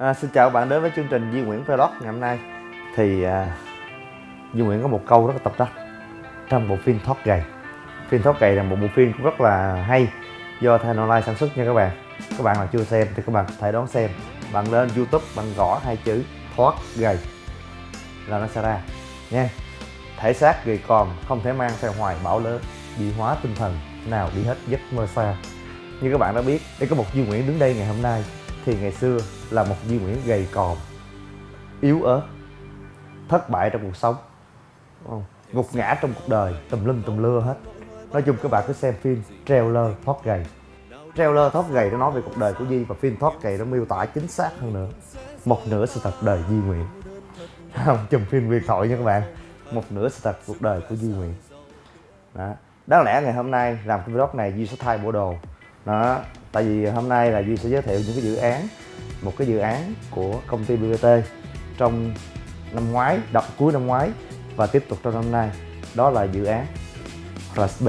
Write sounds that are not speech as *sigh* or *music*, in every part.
À, xin chào các bạn đến với chương trình Duy Nguyễn Vlog ngày hôm nay. Thì à, Duy Nguyễn có một câu rất là tập đắc. Trong bộ phim Thoát Gầy. Phim Thoát Gầy là một bộ phim cũng rất là hay Do Thanh Online sản xuất nha các bạn. Các bạn nào chưa xem thì các bạn có thể đón xem. Bạn lên Youtube bạn gõ hai chữ Thoát Gầy Là nó sẽ ra. Nha. Thể xác gầy còn không thể mang theo hoài bão lớn bị hóa tinh thần nào đi hết giấc mơ xa. Như các bạn đã biết Đây có một Duy Nguyễn đứng đây ngày hôm nay thì ngày xưa là một Duy Nguyễn gầy còm, yếu ớt, thất bại trong cuộc sống không? gục ngã trong cuộc đời, tùm lum tùm lưa hết. Nói chung các bạn cứ xem phim trailer thoát gầy. Trailer thoát gầy nó nói về cuộc đời của Duy và phim thoát gầy nó miêu tả chính xác hơn nữa. Một nửa sự thật đời Duy Nguyễn. *laughs* Không, chùm phim Nguyên thoại nha các bạn. Một nửa sự thật cuộc đời của Duy Nguyễn. Đó. Đáng lẽ ngày hôm nay làm cái vlog này Duy sẽ thay bộ đồ. Đó tại vì hôm nay là duy sẽ giới thiệu những cái dự án, một cái dự án của công ty bbt trong năm ngoái, đợt cuối năm ngoái và tiếp tục trong năm nay. Đó là dự án RSB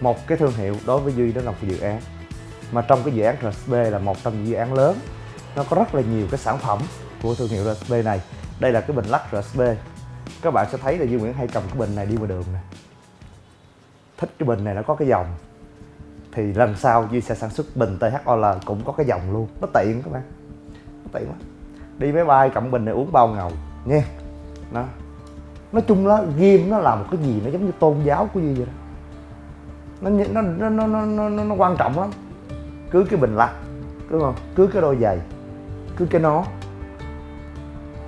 một cái thương hiệu đối với duy đó là một dự án. Mà trong cái dự án RSB là một trong những dự án lớn. Nó có rất là nhiều cái sản phẩm của thương hiệu RSB này. Đây là cái bình lắc RSB các bạn sẽ thấy là Duy Nguyễn hay cầm cái bình này đi ngoài đường nè. Thích cái bình này nó có cái dòng thì lần sau Duy sẽ sản xuất bình THOL cũng có cái dòng luôn. Nó tiện các bạn. Nó tiện quá. Đi máy bay cộng bình này uống bao ngầu. Nha nó nói chung là game nó là một cái gì nó giống như tôn giáo của Duy vậy đó. Nó nó nó nó nó, nó, nó quan trọng lắm. Cứ cái bình lắc đúng không? Cứ cái đôi giày cứ cái nó.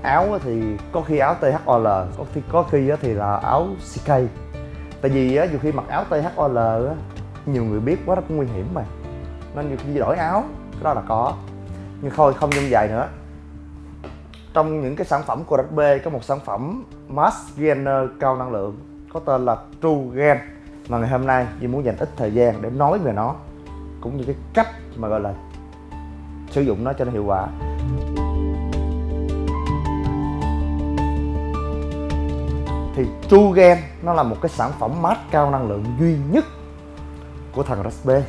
Áo thì có khi áo THOL có khi có khi thì là áo CK tại vì á khi mặc áo THOL á nhiều người biết quá, rất nguy hiểm mà. Nên nhiều khi đổi áo, cái đó là có. Nhưng thôi, không nhung dài nữa. Trong những cái sản phẩm của RB có một sản phẩm mask Gainer cao năng lượng, có tên là True Gen mà ngày hôm nay Duy muốn dành ít thời gian để nói về nó, cũng như cái cách mà, gọi là, sử dụng nó cho nó hiệu quả. Thì True Gen nó là một cái sản phẩm mask cao năng lượng duy nhất của thằng Raspe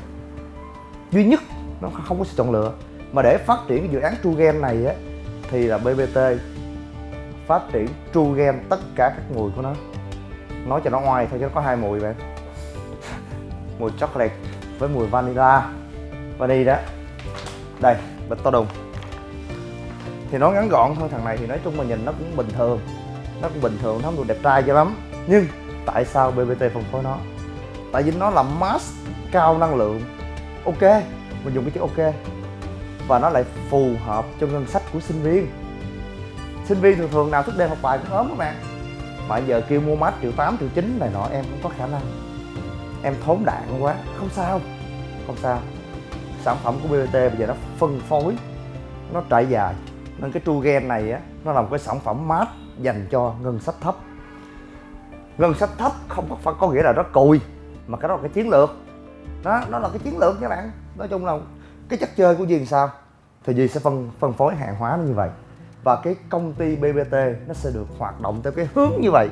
duy nhất nó không có sự chọn lựa, mà để phát triển cái dự án True game này á, thì là BBT phát triển True game tất cả các mùi của nó. Nói cho nó ngoài thôi chứ nó có hai mùi vậy *laughs* mùi chocolate với mùi vanilla. Vanilla đó. Đây, bịch to đùng. Thì nó ngắn gọn thôi, thằng này thì nói chung mà nhìn nó cũng bình thường. Nó cũng bình thường, nó không được đẹp trai cho lắm. Nhưng tại sao BBT phân phối nó? Tại vì nó là mass cao năng lượng. Ok, mình dùng cái chữ ok. Và nó lại phù hợp cho ngân sách của sinh viên. Sinh viên thường thường nào thức đêm học bài cũng ốm các bạn. Mà giờ kêu mua mát triệu tám, triệu chín này nọ, em cũng có khả năng. Em thốn đạn quá. Không sao không sao. Sản phẩm của BBT bây giờ nó phân phối, nó trải dài. Nên cái True Gen này á, nó là một cái sản phẩm mát dành cho ngân sách thấp. Ngân sách thấp không có, phải có nghĩa là nó cùi mà cái đó là cái chiến lược. Đó, nó là cái chiến lược các bạn. Nói chung là cái chất chơi của Duy sao? Thì gì sẽ phân phân phối hàng hóa nó như vậy. Và cái công ty BBT nó sẽ được hoạt động theo cái hướng như vậy.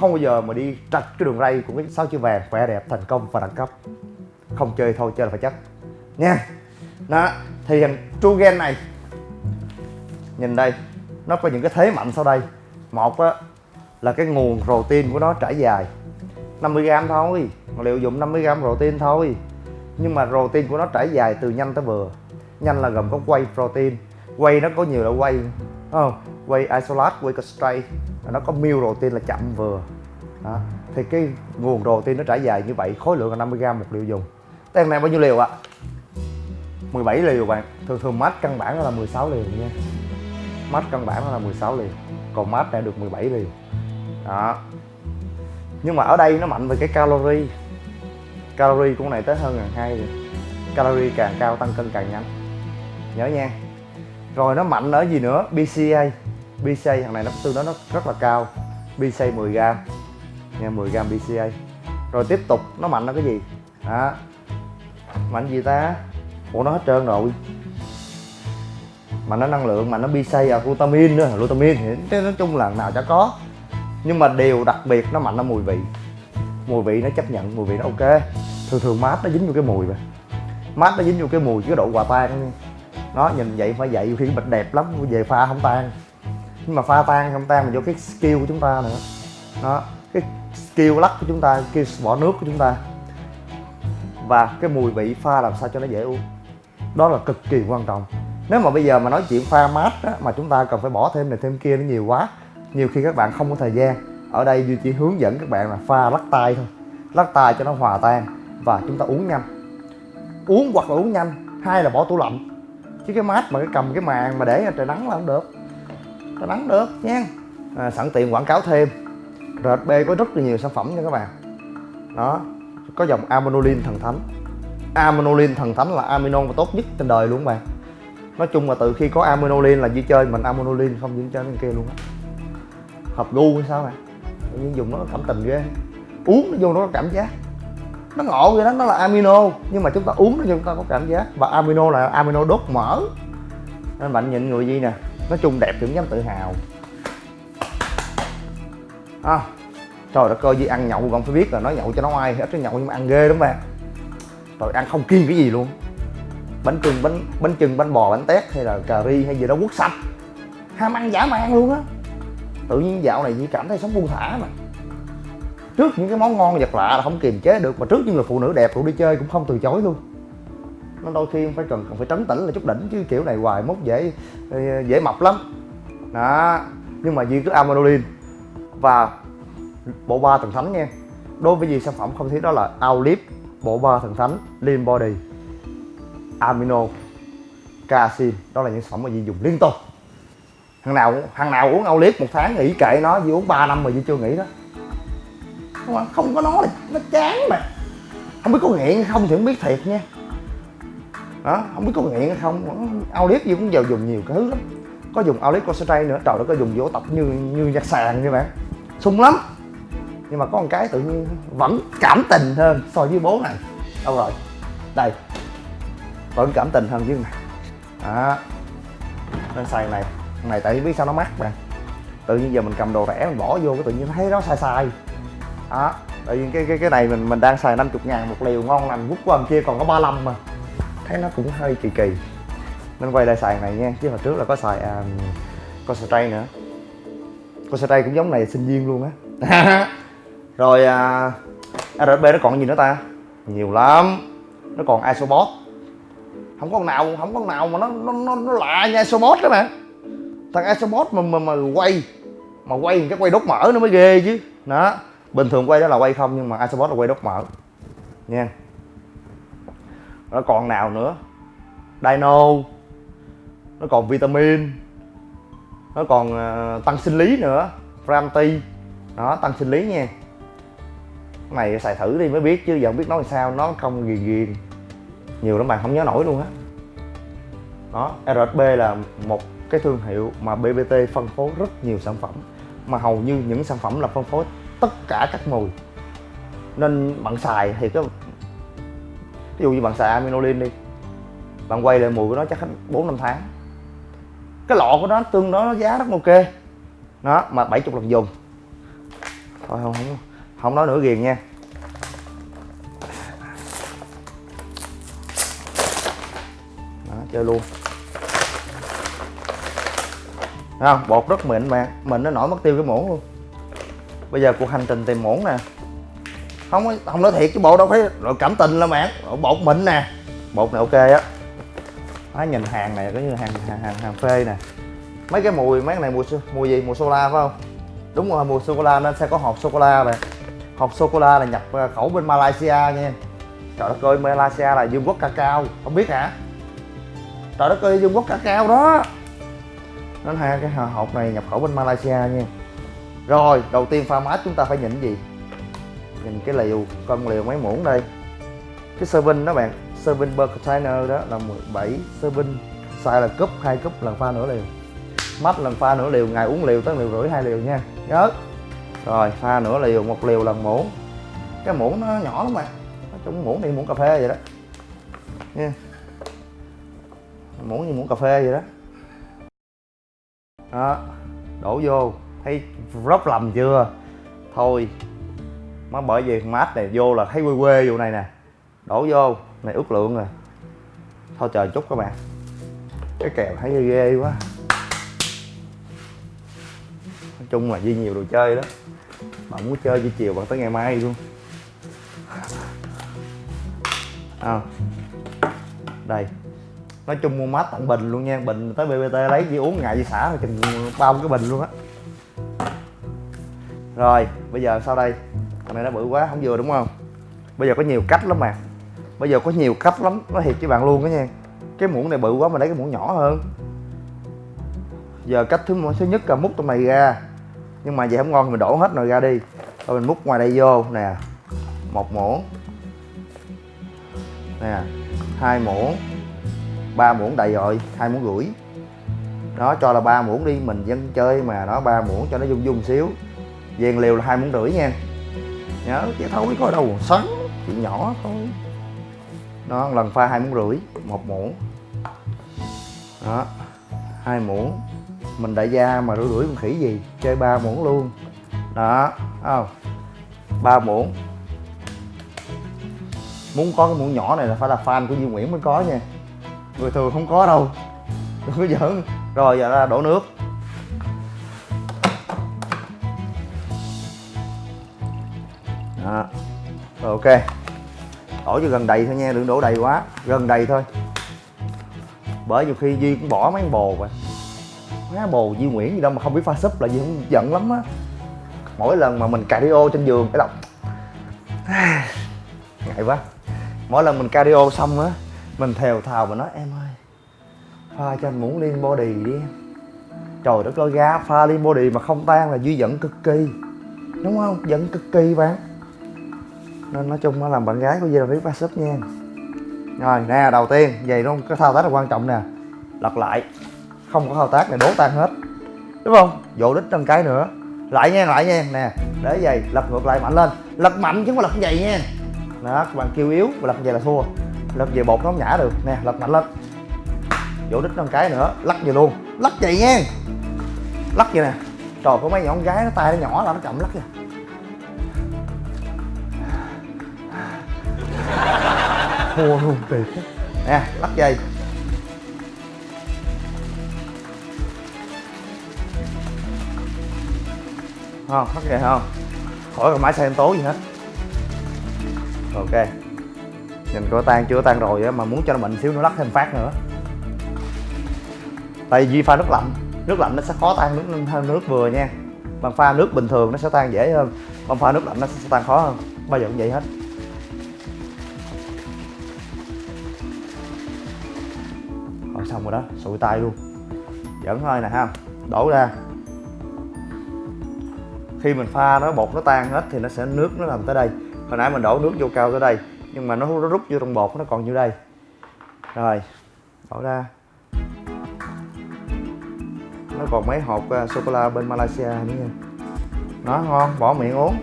Không bao giờ mà đi trạch cái đường ray của cái sao chữ vàng, khỏe đẹp, thành công và đẳng cấp. Không chơi thôi, chơi là phải chắc. Nha. Đó, thì thằng True Gen này, nhìn đây, nó có những cái thế mạnh sau đây. Một á, là cái nguồn protein của nó trải dài. 50 gram thôi liệu dùng 50g protein thôi. Nhưng mà protein của nó trải dài từ nhanh tới vừa nhanh là gồm có whey protein. Whey nó có nhiều loại whey không? Whey isolate, whey concentrate. Nó có meal protein là chậm vừa. Đó. thì cái nguồn protein nó trải dài như vậy, khối lượng là 50g một liều dùng. Tên này bao nhiêu liều ạ? 17 liều bạn. Thường thường max căn bản là 16 liều nha. Max căn bản là 16 liều. Còn max này được 17 liều. Đó. Nhưng mà ở đây nó mạnh về cái calorie calorie của này tới hơn ngàn hai rồi calorie càng cao tăng cân càng nhanh. Nhớ nha. Rồi nó mạnh ở gì nữa? BCA BCA thằng này nó tương đối nó rất là cao. BCA 10 gram. Nha 10 gram BCA rồi tiếp tục, nó mạnh ở cái gì? Đó. Mạnh gì ta? Ủa, nó hết trơn rồi. Mà nó năng lượng mà nó BCA à glutamin nữa. Glutamin thì nói chung là nào chả có. Nhưng mà điều đặc biệt nó mạnh ở mùi vị. Mùi vị nó chấp nhận, mùi vị nó ok thường thường mát nó dính vô cái mùi vậy mát nó dính vô cái mùi cái độ hòa tan nó nhìn vậy phải vậy khi bịch đẹp lắm về pha không tan. Nhưng mà pha tan không tan mà do cái skill của chúng ta nữa. Đó cái skill lắc của chúng ta cái bỏ nước của chúng ta. Và cái mùi vị pha làm sao cho nó dễ uống. Đó là cực kỳ quan trọng. Nếu mà bây giờ mà nói chuyện pha mát á, mà chúng ta cần phải bỏ thêm này thêm kia nó nhiều quá nhiều khi các bạn không có thời gian. Ở đây duy chỉ hướng dẫn các bạn là pha lắc tay thôi. Lắc tay cho nó hòa tan và chúng ta uống nhanh. Uống hoặc là uống nhanh hai là bỏ tủ lạnh. Chứ cái mát mà cái cầm cái màn mà để trời nắng là không được. Trời nắng được nha. À, sẵn tiện quảng cáo thêm. RHB có rất là nhiều sản phẩm nha các bạn. Đó có dòng Aminolin thần thánh. Aminolin thần thánh là aminon và tốt nhất trên đời luôn các bạn. Nói chung là từ khi có Aminolin là chỉ chơi mình Aminolin không những chơi bên kia luôn á. Hợp gu hay sao bạn nhưng dùng nó cảm tình ghê. Uống nó vô nó có cảm giác nó ngộ vậy đó nó là amino. Nhưng mà chúng ta uống nó chúng ta có cảm giác. Và amino là amino đốt mỡ. Nên bạn nhìn người gì nè? Nói chung đẹp thì cũng dám tự hào. À, trời đất ơi gì ăn nhậu còn phải biết là nói nhậu cho nó ai hết cái nhậu nhưng mà ăn ghê lắm bạn rồi ăn không kiêng cái gì luôn. Bánh trưng bánh bánh chưng bánh bò bánh tét hay là cà ri hay gì đó quất sạch. Ham ăn giả man luôn á. Tự nhiên dạo này chỉ cảm thấy sống buông thả mà trước những cái món ngon vật lạ là không kiềm chế được, mà trước những người phụ nữ đẹp cũng đi chơi cũng không từ chối luôn. Nó đôi khi phải cần phải trấn tĩnh là chút đỉnh, chứ kiểu này hoài mốt dễ ờ, dễ mập lắm. Đó, nhưng mà duy cứ amanolin và bộ ba thần thánh nha. Đối với gì sản phẩm không thiếu đó là Aulip bộ ba thần thánh, Lean Body, Amino Casin đó là những sản phẩm mà Di dùng liên tục. Thằng nào thằng nào uống Aulip một tháng nghỉ kệ nó Di uống 3 năm mà Di chưa nghỉ đó không, à, không có nó là nó chán mà. Không biết có nghiện hay không thì không biết thiệt nha. Đó không biết có nghiện hay không. Aulip gì cũng giờ dùng nhiều cái thứ lắm. Có dùng Aulip concentrate nữa. Trời nó có dùng vỗ tập như như nhạc sàn như bạn. Sung lắm. Nhưng mà có một cái tự nhiên vẫn cảm tình hơn so với bố này. Đâu rồi? Đây. Vẫn cảm tình hơn với này đó. Nên xài này. Này tại vì biết sao nó mắc bạn. Tự nhiên giờ mình cầm đồ rẻ mình bỏ vô cái tự nhiên thấy nó sai sai đó tại vì cái cái cái này mình mình đang xài 50 ngàn một liều ngon lành vút qua kia còn có 35 mà. Thấy nó cũng hơi kỳ kỳ. Nên quay lại xài này nha chứ hồi trước là có xài um, xài tray nữa. Có xài tray cũng giống này sinh viên luôn á. *laughs* Rồi à, RB nó còn gì nữa ta? Nhiều lắm. Nó còn isobot. Không có con nào không có con nào mà nó nó nó, nó lạ nha isobot đó mà. Thằng isobot mà mà, mà quay mà quay cái quay đốt mỡ nó mới ghê chứ. Đó bình thường quay đó là quay không nhưng mà isobot là quay đốt mỡ nha. Nó còn nào nữa? Dino. Nó còn vitamin. Nó còn uh, tăng sinh lý nữa. Framti đó tăng sinh lý nha. Cái này xài thử đi mới biết chứ giờ không biết nói sao nó không ghiền ghiền. Nhiều lắm bạn không nhớ nổi luôn á. Đó. đó RSB là một cái thương hiệu mà BBT phân phối rất nhiều sản phẩm. Mà hầu như những sản phẩm là phân phối tất cả các mùi. Nên bạn xài thì cái ví dụ như bạn xài aminolin đi bạn quay lại mùi của nó chắc bốn năm tháng. Cái lọ của nó tương đối nó giá rất ok. Nó mà 70 lần dùng. Thôi không không không nói nữa ghiền nha. Đó, chơi luôn. Đấy không? Bột rất mịn mà mình nó nổi mất tiêu cái muỗng luôn bây giờ cuộc hành trình tìm muỗng nè. Không không nói thiệt cái bộ đâu phải rồi cảm tình là bạn. Bột mịn nè. Bột này ok á. Nói nhìn hàng này có như hàng hàng hàng, hàng phê nè. Mấy cái mùi mấy cái này mùi mùi gì? Mùi sô la phải không? Đúng rồi mùi sô cô la nên sẽ có hộp sô cô la này hộp sô cô la là nhập ờ, khẩu bên Malaysia nha. Trời đất ơi Malaysia là vương quốc cacao không biết hả? Trời đất ơi vương quốc cacao đó. Nên hai cái hộp này nhập khẩu bên Malaysia nha rồi, đầu tiên pha mát chúng ta phải nhìn gì? Nhìn cái liều coi liều mấy muỗng đây. Cái serving đó bạn serving per container đó là 17 serving size là cúp, hai cúp lần pha nửa liều. Mắt lần pha nửa liều, ngày uống liều tới liều rưỡi hai liều nha. Nhớ. Rồi, pha nửa liều, một liều lần muỗng. Cái muỗng nó nhỏ lắm mà nói chung muỗng thì muỗng cà phê vậy đó. Nha. Muỗng như muỗng cà phê vậy đó. Đó, đổ vô thấy rất lầm chưa? Thôi má bởi vì mát này vô là thấy quê quê vụ này nè. Đổ vô này ước lượng rồi. Thôi chờ chút các bạn. Cái kèo thấy ghê, ghê quá. Nói chung là duy nhiều đồ chơi đó. Bạn muốn chơi với chiều bạn tới ngày mai luôn. À. đây. Nói chung mua mát tặng bình luôn nha. Bình tới bbt lấy chỉ uống ngày đi xả rồi chừng bao cái bình luôn á rồi, bây giờ sau đây, thằng này nó bự quá, không vừa đúng không? Bây giờ có nhiều cách lắm mà. Bây giờ có nhiều cách lắm nó thiệt với bạn luôn đó nha. Cái muỗng này bự quá mà lấy cái muỗng nhỏ hơn. Giờ cách thứ thứ nhất là múc trong này ra. Nhưng mà vậy không ngon thì mình đổ hết nồi ra đi. Rồi mình múc ngoài đây vô, nè. Một muỗng. Nè, hai muỗng. Ba muỗng đầy rồi, hai muỗng rưỡi. Đó, cho là ba muỗng đi, mình dân chơi mà nó ba muỗng cho nó dung dung xíu vàng liều là hai muỗng rưỡi nha. Nhớ chứ thôi có đâu sắn chuyện nhỏ thôi. Đó lần pha hai muỗng rưỡi, một muỗng. Đó, hai muỗng. Mình đại gia mà rưỡi rưỡi con khỉ gì, chơi ba muỗng luôn. Đó không? Ba muỗng. Muốn có cái muỗng nhỏ này là phải là fan của Duy Nguyễn mới có nha. Người thường không có đâu. Đừng có giỡn. Rồi, giờ ra đổ nước. Đó. Rồi, ok. Đổ cho gần đầy thôi nha, đừng đổ đầy quá. Gần đầy thôi. Bởi nhiều khi duy cũng bỏ mấy bồ vậy má bồ duy nguyễn gì đâu mà không biết pha súp là duy cũng giận lắm á. Mỗi lần mà mình cardio trên giường phải lòng *sighs* ngại quá. Mỗi lần mình cardio xong á, mình thèo thào mà nói, em ơi, pha cho anh muốn lên body đi em. Trời đất ơi, ga pha lên body mà không tan là duy giận cực kỳ. Đúng không? Giận cực kỳ bạn nên nói chung nó làm bạn gái của dây là biết ba súp nha. Rồi, nè, đầu tiên, vậy luôn, cái thao tác là quan trọng nè. Lật lại. Không có thao tác này, đố tan hết. Đúng không? Vỗ đít trong cái nữa. Lại nha lại nha, nè. Để vậy, lật ngược lại mạnh lên. Lật mạnh chứ không lật vậy nha. Đó, các bạn kêu yếu và lật vậy là thua. Lật về bột nó không nhả được. Nè, lật mạnh lên. Vỗ đít trong cái nữa, lắc về luôn. Lắc vậy nha. Lắc vậy nè. Trời, có mấy nhỏ con gái nó tay nó nhỏ là nó chậm lắc kìa. Thua luôn tuyệt nè lắc dây. Không lắc dây không? Khỏi còn máy xe tố gì hết. Ok. Nhìn có tan chưa tan rồi á, mà muốn cho nó mạnh xíu nữa, lắc thêm phát nữa. Tại vì pha nước lạnh nước lạnh nó sẽ khó tan nước hơn nước vừa nha. Bằng pha nước bình thường nó sẽ tan dễ hơn bằng pha nước lạnh nó sẽ tan khó hơn. Bao giờ cũng vậy hết. Xong rồi đó sụi tay luôn. Dẫn thôi nè ha đổ ra. Khi mình pha nó bột nó tan hết thì nó sẽ nước nó làm tới đây. Hồi nãy mình đổ nước vô cao tới đây nhưng mà nó, nó rút vô trong bột nó còn như đây. Rồi đổ ra. Nó còn mấy hộp uh, sô cô la bên Malaysia nữa nha. Nó ngon bỏ miệng uống.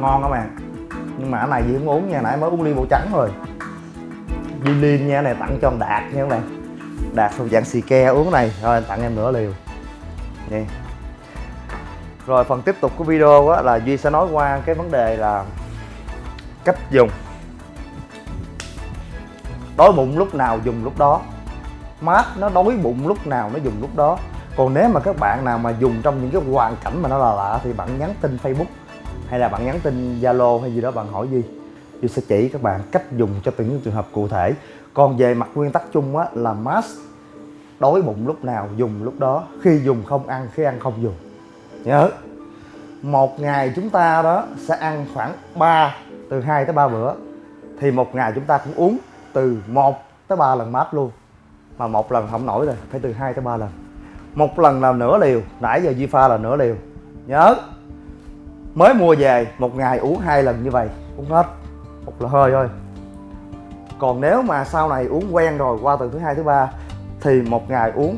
Ngon các bạn nhưng mà cái này gì không uống nha nãy mới uống ly màu trắng rồi Di Lin nha này tặng cho ông Đạt nha các bạn. Đạt thuộc dạng xì ke uống này rồi anh tặng em nửa liều. Nha. Rồi phần tiếp tục của video á, là Duy sẽ nói qua cái vấn đề là cách dùng. Đói bụng lúc nào dùng lúc đó. Mát nó đói bụng lúc nào nó dùng lúc đó. Còn nếu mà các bạn nào mà dùng trong những cái hoàn cảnh mà nó là lạ thì bạn nhắn tin Facebook hay là bạn nhắn tin Zalo hay gì đó bạn hỏi gì, Duy sẽ chỉ các bạn cách dùng cho từng trường hợp cụ thể. Còn về mặt nguyên tắc chung á là mask đói bụng lúc nào dùng lúc đó khi dùng không ăn khi ăn không dùng. Nhớ một ngày chúng ta đó sẽ ăn khoảng 3 từ 2 tới 3 bữa thì một ngày chúng ta cũng uống từ 1 tới 3 lần mát luôn. Mà một lần không nổi rồi phải từ 2 tới 3 lần. Một lần là nửa liều nãy giờ Duy pha là nửa liều. Nhớ mới mua về, một ngày uống hai lần như vậy, uống hết. Một là hơi thôi. Còn nếu mà sau này uống quen rồi, qua từ thứ hai, thứ ba, thì một ngày uống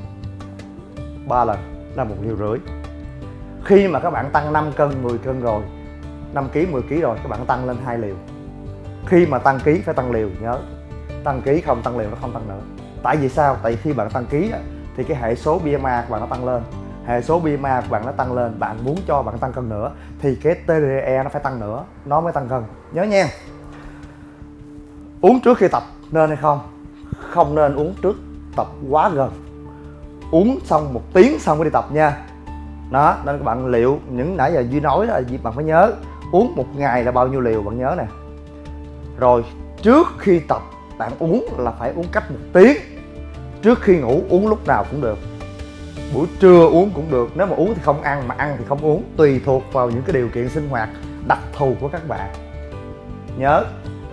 ba lần là một liều rưỡi. Khi mà các bạn tăng 5 cân 10 cân rồi 5 kg 10 kg rồi, các bạn tăng lên hai liều. Khi mà tăng ký phải tăng liều, nhớ. Tăng ký không tăng liều nó không tăng nữa. Tại vì sao? Tại khi bạn tăng ký thì cái hệ số BMI của bạn nó tăng lên hệ số BMI của bạn nó tăng lên, bạn muốn cho bạn tăng cân nữa, thì cái TDE nó phải tăng nữa, nó mới tăng cân. Nhớ nha. Uống trước khi tập nên hay không? Không nên uống trước tập quá gần. Uống xong một tiếng xong mới đi tập nha. Đó, nên các bạn liệu những nãy giờ duy nói là gì bạn phải nhớ. Uống một ngày là bao nhiêu liều bạn nhớ nè. Rồi, trước khi tập, bạn uống là phải uống cách một tiếng. Trước khi ngủ uống lúc nào cũng được buổi trưa uống cũng được nếu mà uống thì không ăn mà ăn thì không uống tùy thuộc vào những cái điều kiện sinh hoạt đặc thù của các bạn. Nhớ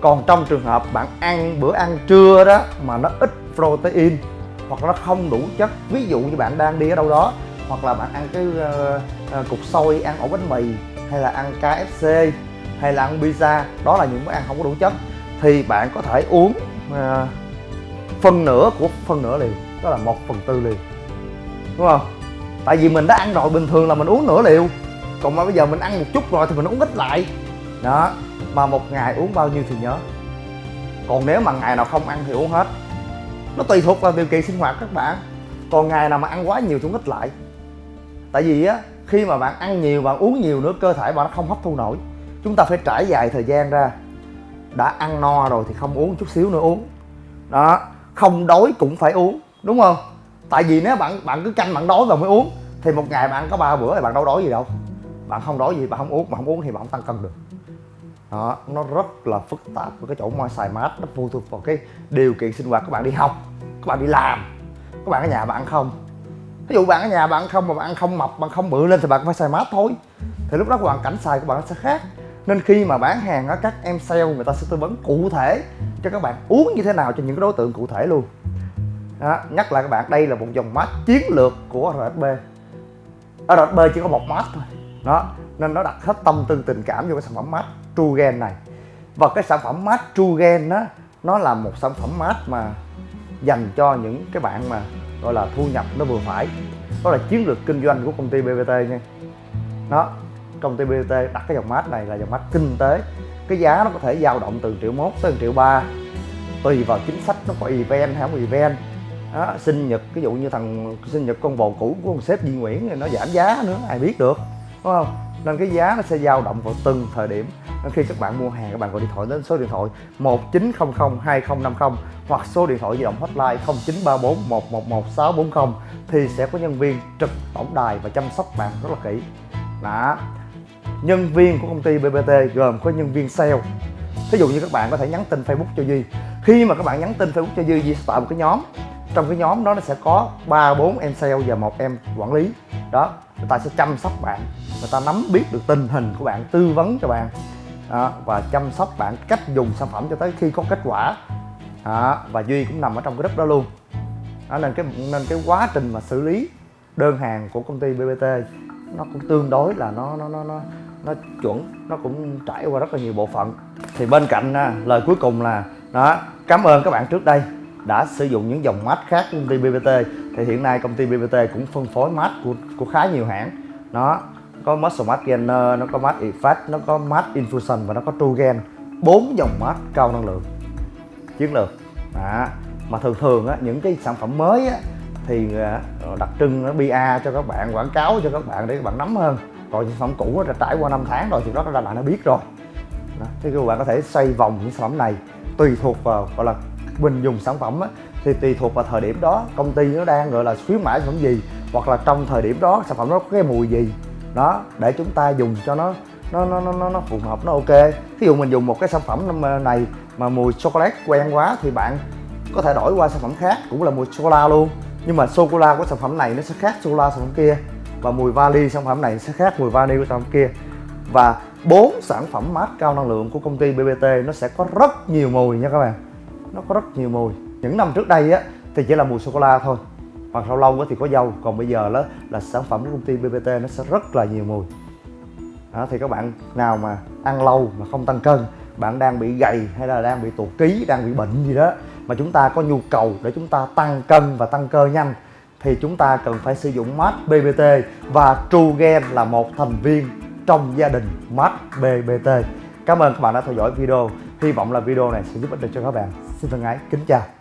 còn trong trường hợp bạn ăn bữa ăn trưa đó mà nó ít protein hoặc nó không đủ chất ví dụ như bạn đang đi ở đâu đó hoặc là bạn ăn cái uh, uh, cục xôi ăn ổ bánh mì hay là ăn KFC hay là ăn pizza đó là những bữa ăn không có đủ chất thì bạn có thể uống uh, phần nửa của phần nửa liều đó là một phần tư liều đúng không? Tại vì mình đã ăn rồi, bình thường là mình uống nửa liều. Còn mà bây giờ mình ăn một chút rồi thì mình uống ít lại. Đó, mà một ngày uống bao nhiêu thì nhớ. Còn nếu mà ngày nào không ăn thì uống hết. Nó tùy thuộc vào điều kiện sinh hoạt các bạn. Còn ngày nào mà ăn quá nhiều thì uống ít lại. Tại vì á, khi mà bạn ăn nhiều, bạn uống nhiều nữa, cơ thể bạn nó không hấp thu nổi. Chúng ta phải trải dài thời gian ra. Đã ăn no rồi thì không uống chút xíu nữa uống. Đó, không đói cũng phải uống, đúng không? Tại vì nếu bạn bạn cứ canh bạn đói và mới uống, thì một ngày bạn có ba bữa thì bạn đâu đói gì đâu. Bạn không đói gì, bạn không uống mà không uống thì bạn không tăng cân được. Đó, nó rất là phức tạp với cái chỗ môi xài mát, nó phụ thuộc vào cái điều kiện sinh hoạt các bạn đi học, các bạn đi làm, các bạn ở nhà bạn không. Ví dụ bạn ở nhà bạn không mà bạn ăn không mập, bạn không bự lên thì bạn phải xài mát thôi. Thì lúc đó hoàn cảnh xài của bạn nó sẽ khác. Nên khi mà bán hàng á, các em sale người ta sẽ tư vấn cụ thể cho các bạn uống như thế nào cho những cái đối tượng cụ thể luôn đó, nhắc lại các bạn đây là một dòng mát chiến lược của RSB RSB chỉ có một mát thôi. Đó nên nó đặt hết tâm tư tình cảm vô cái sản phẩm mát Trugen này. Và cái sản phẩm mát Trugen đó nó là một sản phẩm mát mà dành cho những cái bạn mà gọi là thu nhập nó vừa phải. Đó là chiến lược kinh doanh của công ty BBT nha. Đó công ty BBT đặt cái dòng mát này là dòng mát kinh tế. Cái giá nó có thể dao động từ triệu mốt tới triệu ba. Tùy vào chính sách nó có event hay không event đó, sinh nhật ví dụ như thằng sinh nhật con bồ cũ của ông sếp Duy Nguyễn thì nó giảm giá nữa ai biết được đúng không? Nên cái giá nó sẽ dao động vào từng thời điểm. Nên khi các bạn mua hàng các bạn gọi điện thoại đến số điện thoại 1900 2050 hoặc số điện thoại di động hotline 0934 111 640 thì sẽ có nhân viên trực tổng đài và chăm sóc bạn rất là kỹ. Đó. Nhân viên của công ty BBT gồm có nhân viên sale. Thí dụ như các bạn có thể nhắn tin Facebook cho Duy. Khi mà các bạn nhắn tin Facebook cho Duy Duy sẽ tạo một cái nhóm trong cái nhóm đó nó sẽ có ba bốn em sale và một em quản lý. Đó người ta sẽ chăm sóc bạn. Người ta nắm biết được tình hình của bạn tư vấn cho bạn. Đó, và chăm sóc bạn cách dùng sản phẩm cho tới khi có kết quả. Đó, và duy cũng nằm ở trong cái group đó luôn. Đó, nên cái nên cái quá trình mà xử lý đơn hàng của công ty bbt nó cũng tương đối là nó nó nó nó nó chuẩn nó cũng trải qua rất là nhiều bộ phận. Thì bên cạnh à, lời cuối cùng là đó cảm ơn các bạn trước đây đã sử dụng những dòng mát khác của công ty BBT thì hiện nay công ty BBT cũng phân phối mát của, của khá nhiều hãng. Nó có Muscle Mát Gainer, nó có mát Effect, nó có mát Infusion và nó có Trugen bốn dòng mát cao năng lượng chiến lược. Đó. mà thường thường á, những cái sản phẩm mới á, thì à, đặc trưng nó ba cho các bạn quảng cáo cho các bạn để các bạn nắm hơn. Còn những sản phẩm cũ đã trải qua 5 tháng rồi thì đó các bạn đã biết rồi. Đó. thì các bạn có thể xoay vòng những sản phẩm này tùy thuộc vào gọi là mình dùng sản phẩm á, thì tùy thuộc vào thời điểm đó công ty nó đang gọi là khuyến mãi sản phẩm gì hoặc là trong thời điểm đó sản phẩm nó có cái mùi gì đó để chúng ta dùng cho nó nó nó nó nó phù hợp nó ok ví dụ mình dùng một cái sản phẩm này mà mùi chocolate quen quá thì bạn có thể đổi qua sản phẩm khác cũng là mùi sô la luôn nhưng mà sô cô la của sản phẩm này nó sẽ khác sô la sản phẩm kia và mùi vali sản phẩm này sẽ khác mùi vali của sản phẩm kia và bốn sản phẩm mát cao năng lượng của công ty BBT nó sẽ có rất nhiều mùi nha các bạn nó có rất nhiều mùi. Những năm trước đây á thì chỉ là mùi sô cô la thôi. Hoặc lâu lâu thì có dâu. Còn bây giờ đó là sản phẩm của công ty BBT nó sẽ rất là nhiều mùi. Đó, thì các bạn nào mà ăn lâu mà không tăng cân bạn đang bị gầy hay là đang bị tụt ký đang bị bệnh gì đó mà chúng ta có nhu cầu để chúng ta tăng cân và tăng cơ nhanh thì chúng ta cần phải sử dụng mát BBT và Trugen là một thành viên trong gia đình mát BBT Cảm ơn các bạn đã theo dõi video. Hy vọng là video này sẽ giúp ích được cho các bạn. Xin thân ái, kính chào.